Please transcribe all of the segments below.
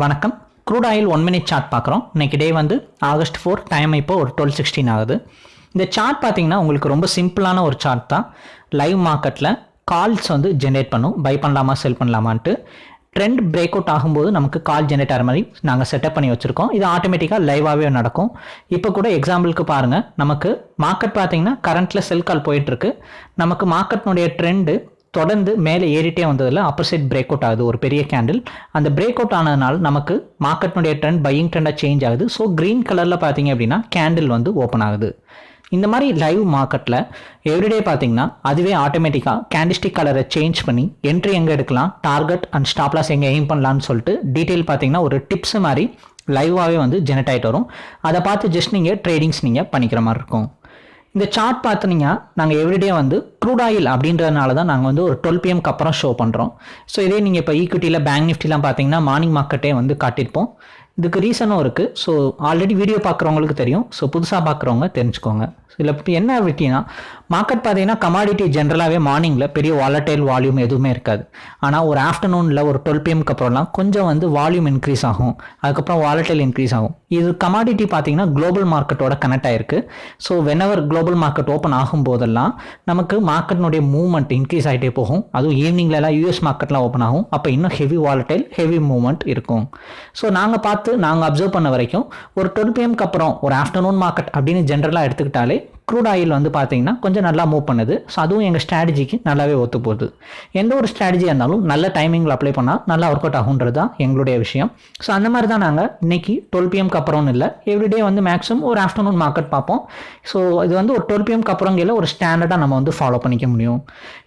வணக்கம். Crude oil one minute chart பார்க்குறோம். இன்றைக்கி டே வந்து ஆகஸ்ட் ஃபோர் டைம் இப்போ ஒரு டுவெல் சிக்ஸ்டீன் ஆகுது. இந்த சார்ட் பார்த்தீங்கன்னா உங்களுக்கு ரொம்ப சிம்பிளான ஒரு சார்ட் தான். லைவ் மார்க்கெட்டில் கால்ஸ் வந்து ஜென்ரேட் பண்ணும். பை பண்ணலாமா செல் பண்ணலாமான்ட்டு. ட்ரெண்ட் பிரேக் அவுட் ஆகும்போது நமக்கு கால் ஜென்ரேட் ஆகிற மாதிரி நாங்கள் செட்டப் பண்ணி வச்சுருக்கோம். இது ஆட்டோமேட்டிக்காக லைவாகவே நடக்கும். இப்போ கூட எக்ஸாம்பிளுக்கு பாருங்கள் நமக்கு மார்க்கெட் பார்த்தீங்கன்னா கரண்ட்டில் செல் கால் போயிட்டுருக்கு நமக்கு மார்க்கெட்னுடைய ட்ரெண்டு தொடர்ந்து மேலே ஏறிட்டே வந்ததில் அப்பர் சைட் பிரேக் அவுட் ஆகுது ஒரு பெரிய கேண்டில் அந்த பிரேக் அவுட் ஆனதுனால நமக்கு மார்க்கெட்னுடைய ட்ரெண்ட் பையிங் ட்ரெண்டாக சேஞ்ச் ஆகுது. ஸோ க்ரீன் கலரில் பார்த்தீங்க அப்படின்னா கேண்டில் வந்து ஓப்பன் ஆகுது. இந்த மாதிரி லைவ் மார்க்கெட்டில் எவ்ரிடே பார்த்தீங்கன்னா அதுவே ஆட்டோமேட்டிக்காக கேண்டிஸ்டிக் கலரை சேஞ்ச் பண்ணி என்ட்ரி எங்கே எடுக்கலாம் டார்கெட் அண்ட் ஸ்டாப்லாஸ் எங்கே எய்ம் பண்ணலான்னு சொல்லிட்டு டீட்டெயில் பார்த்தீங்கன்னா ஒரு டிப்ஸ் மாதிரி லைவாகவே வந்து ஜெனரேட் ஆகிட்டு வரும். அதை பார்த்து ஜஸ்ட் நீங்கள் ட்ரேடிங்ஸ் நீங்கள் பண்ணிக்கிற மாதிரி இருக்கும். இந்த சார்ட் பார்த்தீங்கன்னா நாங்கள் எவ்ரிடே வந்து க்ரூட் ஆயில் அப்படின்றதுனால தான் நாங்கள் வந்து ஒரு டுவெல் பிஎம்க்கு அப்புறம் ஷோ பண்ணுறோம் ஸோ இதே நீங்கள் இப்போ ஈக்விட்டியில் பேங்க் நிஃப்டிலாம் பார்த்தீங்கன்னா மார்னிங் மார்க்கெட்டே வந்து காட்டியிருப்போம். இதுக்கு ரீசனும் இருக்குது ஸோ ஆல்ரெடி வீடியோ பார்க்குறவங்களுக்கு தெரியும். ஸோ புதுசாக பார்க்குறவங்க தெரிஞ்சுக்கோங்க. இதில் இப்போ என்ன விட்டினா மார்க்கெட் பார்த்தீங்கன்னா கமாடிட்டி ஜென்ரலாகவே மார்னிங்கில் பெரிய வாலட்டைல் வால்யூம் எதுவுமே இருக்காது. ஆனால் ஒரு ஆஃப்டர்நூனில் ஒரு டுவெல் பிஎம்க்கு அப்புறம்லாம் கொஞ்சம் வந்து வால்யூம் இன்க்ரீஸ் ஆகும். அதுக்கப்புறம் வாலட்டைல் இன்க்ரீஸ் ஆகும். இது கமாடிட்டி பார்த்தீங்கன்னா குளோபல் மார்க்கெட்டோட கனெக்ட் ஆயிருக்கு. So whenever global market open ஆகும் போதெல்லாம் நமக்கு மார்க்கெட்னுடைய மூவ்மெண்ட் இன்க்ரீஸ் ஆகிட்டே போகும். அதுவும் ஈவினிங்லலாம் யூஎஸ் மார்க்கெட்லாம் ஓப்பன் ஆகும். அப்போ இன்னும் ஹெவி வாலட்டைல் ஹெவி மூவ்மெண்ட் இருக்கும். ஸோ நாங்கள் பார்த்து நாங்கள் அப்சர்வ் பண்ண வரைக்கும் ஒரு டுவெல் பிஎம்க்கு அப்புறம் ஒரு ஆஃப்டர்நூன் மார்க்கெட் அப்படின்னு ஜென்ரலாக எடுத்துக்கிட்டாலே க்ரூட் ஆயில் வந்து பார்த்தீங்கன்னா கொஞ்சம் நல்லா மூவ் பண்ணுது. ஸோ அதுவும் எங்கள் ஸ்ட்ராட்டஜிக்கு நல்லாவே ஒத்து போகுது. எந்த ஒரு ஸ்ட்ராட்டஜியாக இருந்தாலும் நல்ல டைமிங்கில் அப்ளை பண்ணால் நல்லா ஒர்க் அவுட் ஆகுன்றது தான் எங்களுடைய விஷயம். ஸோ அந்த மாதிரி தான் நாங்கள் இன்னைக்கு டுவெல் பிஎம்க்கு அப்புறம்னு இல்லை எவ்ரிடே வந்து மேக்ஸிமம் ஒரு ஆஃப்டர்நூன் மார்க்கெட் பார்ப்போம். ஸோ இது வந்து ஒரு டுவெல் பிஎம்க்கு அப்புறங்கையில் ஒரு ஸ்டாண்டர்டாக நம்ம வந்து ஃபாலோ பண்ணிக்க முடியும்.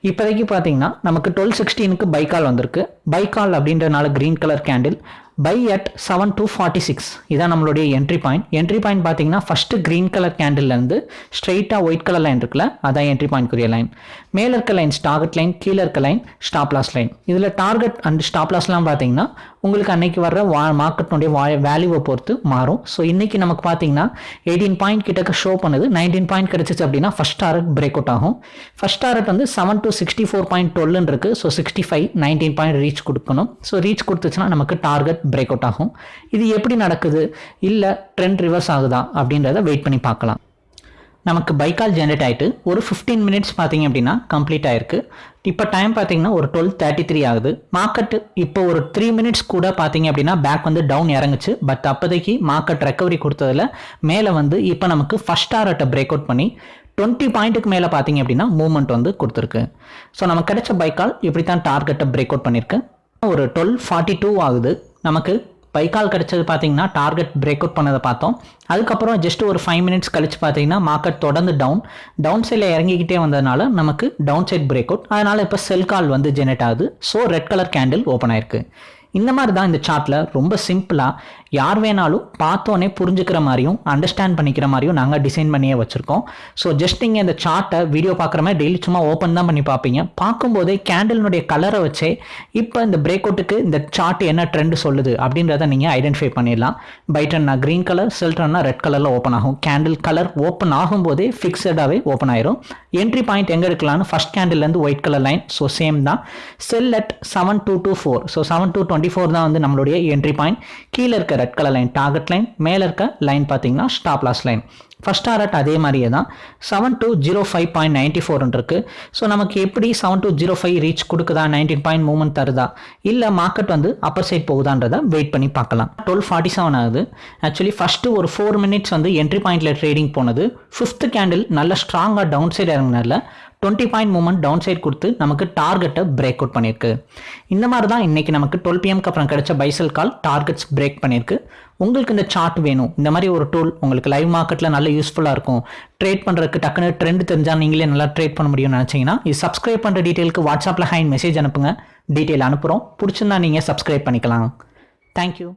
இப்போதைக்கு பார்த்தீங்கன்னா நமக்கு டுவெல் சிக்ஸ்டீனுக்கு பைக்கால் வந்திருக்கு. பைக்கால் அப்படின்றனால green colour candle buy at seven two forty six இதான் நம்மளுடைய என்ட்ரி பாயிண்ட் என்ட்ரி பாயிண்ட் பார்த்தீங்கன்னா ஃபஸ்ட்டு க்ரீன் கலர் கேண்டில்லேருந்து ஸ்ட்ரெயிட்டாக ஒயிட் கலர் லைன் இருக்குல்ல அதான் என்ட்ரி பாயிண்ட்க்குரிய லைன் மேலே இருக்க லைன் டார்கெட் லைன் கீழே இருக்க லைன் ஸ்டாப் லாஸ் லைன் இதில் டார்கெட் அண்ட் ஸ்டாப் லாஸ்லாம் பார்த்தீங்கன்னா உங்களுக்கு அன்னைக்கு வர்ற வா மார்க்கெட்னுடைய வா வேல்யூவை பொறுத்து மாறும். ஸோ இன்றைக்கி நமக்கு பார்த்தீங்கன்னா எயிட்டீன் பாயிண்ட் கிட்டக்க ஷோ பண்ணுது. நைன்டீன் பாயிண்ட் கிடச்சிச்சு அப்படின்னா ஃபஸ்ட் டார்கெட் பிரேக் அவுட் ஆகும். ஃபஸ்ட் டார்கெட் வந்து seven two sixty four point டுவெல்னு இருக்குது so sixty five nineteen point reach கொடுக்கணும். ஸோ ரீச் கொடுத்துச்சுன்னா நமக்கு டார்கெட் பிரேக் அவுட் ஆகும். இது எப்படி நடக்குது? இல்லை ட்ரெண்ட் ரிவர்ஸ் ஆகுதா? அப்படின்றத வெயிட் பண்ணி பார்க்கலாம். நமக்கு பைக்கால் ஜென்ரேட் ஆகிட்டு ஒரு ஃபிஃப்டீன் மினிட்ஸ் பார்த்தீங்க அப்படின்னா கம்ப்ளீட் ஆயிருக்கு. இப்போ டைம் பார்த்தீங்கன்னா ஒரு டுவெல் தேர்ட்டி த்ரீ ஆகுது. மார்க்கெட் இப்போ ஒரு த்ரீ மினிட்ஸ் கூட பார்த்தீங்க அப்படின்னா பேக் வந்து டவுன் இறங்குச்சு. பட் அப்போதைக்கு மார்க்கெட் ரெக்கவரி கொடுத்ததில் மேலே வந்து இப்போ நமக்கு ஃபஸ்ட் டாரட்டை பிரேக் அவுட் பண்ணி டுவெண்ட்டி பாயிண்ட்டுக்கு மேலே பார்த்தீங்க அப்படின்னா மூவ்மெண்ட் வந்து கொடுத்துருக்கு. ஸோ நமக்கு கிடைச்ச பைக்கால் இப்படி தான் டார்கெட்டை பிரேக் அவுட் பண்ணியிருக்கு ஒரு டுவெல் ஃபார்ட்டி டூ ஆகுது. நமக்கு பைக்கால் கிடச்சது பார்த்தீங்கன்னா டார்கெட் பிரேக் அவுட் பண்ணதை பார்த்தோம். அதுக்கப்புறம் ஜஸ்ட் ஒரு ஃபைவ் மினிட்ஸ் கழிச்சு பார்த்தீங்கன்னா மார்க்கெட் தொடர்ந்து டவுன் டவுன் சைடில் இறங்கிக்கிட்டே வந்ததுனால நமக்கு டவுன் சைட் பிரேக் அவுட் அதனால் இப்போ செல் கால் வந்து ஜெனரேட் ஆகுது. So red colour candle open ஆயிருக்கு. இந்த மாதிரி தான் இந்த சார்ட்டில் ரொம்ப சிம்பிளாக யார் வேணாலும் பார்த்தோன்னே புரிஞ்சுக்கிற மாதிரியும் அண்டர்ஸ்டாண்ட் பண்ணிக்கிற மாதிரியும் நாங்கள் டிசைன் பண்ணியே வச்சுருக்கோம். ஸோ ஜஸ்ட் நீங்கள் இந்த சார்ட்டை வீடியோ பார்க்குற மாதிரி டெய்லி சும்மா ஓப்பன் தான் பண்ணி பார்ப்பீங்க. பார்க்கும்போதே கேண்டலினுடைய கலரை வச்சே இப்போ இந்த பிரேக் அவுட்டுக்கு இந்த சார்ட் என்ன ட்ரெண்ட் சொல்லுது அப்படின்றத நீங்கள் ஐடென்டிஃபை பண்ணிடலாம். பைட்டன்னா க்ரீன் கலர் செல்ட்ரன்னா ரெட் கலரில் ஓப்பன் ஆகும். கேண்டில் கலர் ஓப்பன் ஆகும்போதே ஃபிக்ஸடாகவே ஓப்பன் ஆயிரும். என்ட்ரி பாயிண்ட் எங்கே இருக்கலாம்னு first கேண்டில்லேருந்து white colour line so same தான். Sell at seven two two four so seven two twenty four தான் வந்து நம்மளுடைய என்ட்ரி பாயிண்ட் கீழே இருக்க red colour line target line மேலே இருக்க லைன் பார்த்தீங்கன்னா stop loss line first target அதே மாதிரியே தான். Seven two zero five point ninety ஃபோர்னு இருக்குது ஸோ நமக்கு எப்படி seven two zero five reach கொடுக்குதா? Nineteen point movement தருதா? இல்லை மார்க்கெட் வந்து அப்பர் சைட் போகுதான்றதை வெயிட் பண்ணி பார்க்கலாம். டுவெல் ஃபார்ட்டி செவன் ஆகுது. ஆக்சுவலி ஃபஸ்ட்டு ஒரு ஃபோர் மினிட்ஸ் வந்து என்ட்ரி பாயிண்டில் ட்ரேடிங் போனது. ஃபிஃப்த் கேண்டில் நல்ல ஸ்ட்ராங்காக down side இறங்கினால twenty point moment down side கொடுத்து நமக்கு டார்கெட்டை பிரேக் அவுட் பண்ணியிருக்கு. இந்த மாதிரி தான் இன்றைக்கி நமக்கு டுவெல் பிஎம்க்கு அப்புறம் கிடைச்ச பைசல் கால் டார்கெட்ஸ் பிரேக் பண்ணியிருக்கு. உங்களுக்கு இந்த சார்ட் வேணும். இந்த மாதிரி ஒரு டூல் உங்களுக்கு லைவ் மார்க்கெட்டில் நல்ல யூஸ்ஃபுல்லாக இருக்கும். ட்ரேட் பண்ணுறதுக்கு டக்குன்னு ட்ரெண்ட் தெரிஞ்சால் நீங்களே நல்லா ட்ரேட் பண்ண முடியும்னு நினச்சிங்கன்னா இது சப்ஸ்கிரைப் பண்ணுற டீட்டெயிலுக்கு வாட்ஸ்அப்பில் ஹைன் மெசேஜ் அனுப்புங்க. டீட்டெயில் அனுப்புகிறோம் பிடிச்சிருந்தா நீங்கள் சப்ஸ்கிரைப் பண்ணிக்கலாம். தேங்க்யூ